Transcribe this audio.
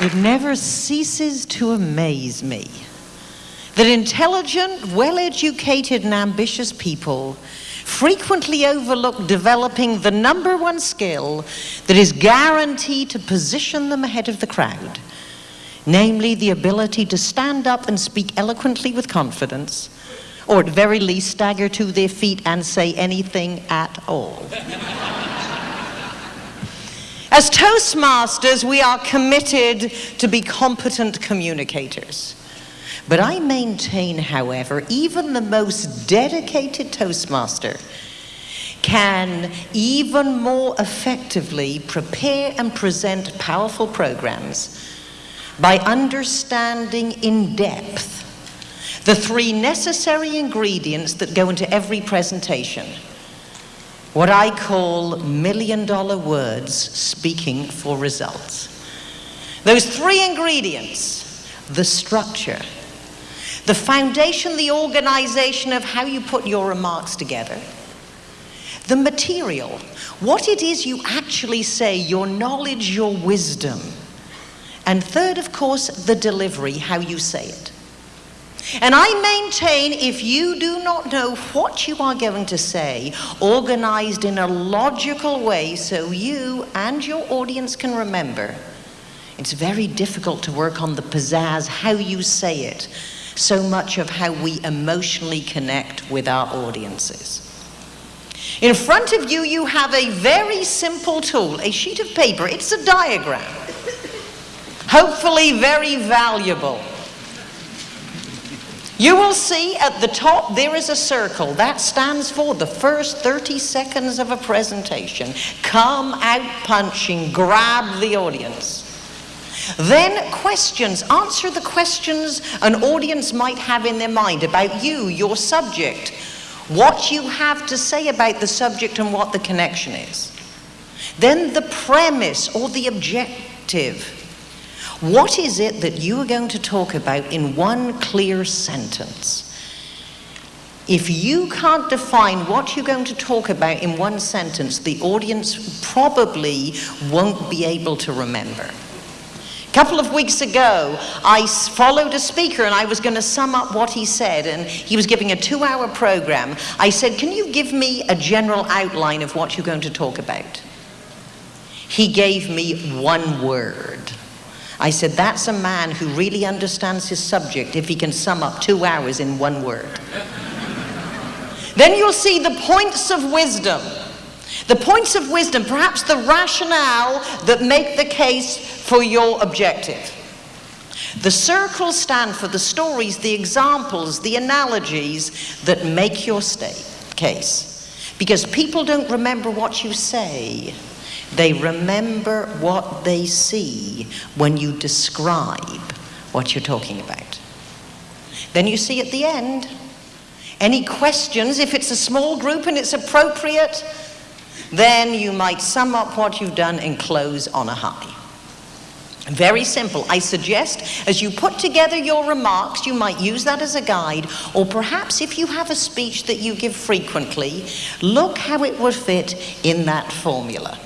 It never ceases to amaze me that intelligent, well educated, and ambitious people frequently overlook developing the number one skill that is guaranteed to position them ahead of the crowd, namely the ability to stand up and speak eloquently with confidence, or at very least stagger to their feet and say anything at all. As Toastmasters, we are committed to be competent communicators. But I maintain, however, even the most dedicated Toastmaster can even more effectively prepare and present powerful programs by understanding in depth the three necessary ingredients that go into every presentation what I call million dollar words speaking for results. Those three ingredients, the structure, the foundation, the organization of how you put your remarks together, the material, what it is you actually say, your knowledge, your wisdom, and third, of course, the delivery, how you say it. And I maintain if you do not know what you are going to say, organized in a logical way so you and your audience can remember, it's very difficult to work on the pizzazz, how you say it, so much of how we emotionally connect with our audiences. In front of you, you have a very simple tool, a sheet of paper. It's a diagram, hopefully very valuable. You will see at the top there is a circle. That stands for the first 30 seconds of a presentation. Come out punching, grab the audience. Then questions. Answer the questions an audience might have in their mind about you, your subject, what you have to say about the subject and what the connection is. Then the premise or the objective. What is it that you are going to talk about in one clear sentence? If you can't define what you're going to talk about in one sentence, the audience probably won't be able to remember. A couple of weeks ago, I followed a speaker and I was going to sum up what he said, and he was giving a two hour program. I said, Can you give me a general outline of what you're going to talk about? He gave me one word. I said, that's a man who really understands his subject if he can sum up two hours in one word. then you'll see the points of wisdom. The points of wisdom, perhaps the rationale that make the case for your objective. The circles stand for the stories, the examples, the analogies that make your state case. Because people don't remember what you say, they remember what they see when you describe what you're talking about. Then you see at the end, any questions, if it's a small group and it's appropriate, then you might sum up what you've done and close on a high. Very simple. I suggest as you put together your remarks, you might use that as a guide, or perhaps if you have a speech that you give frequently, look how it would fit in that formula.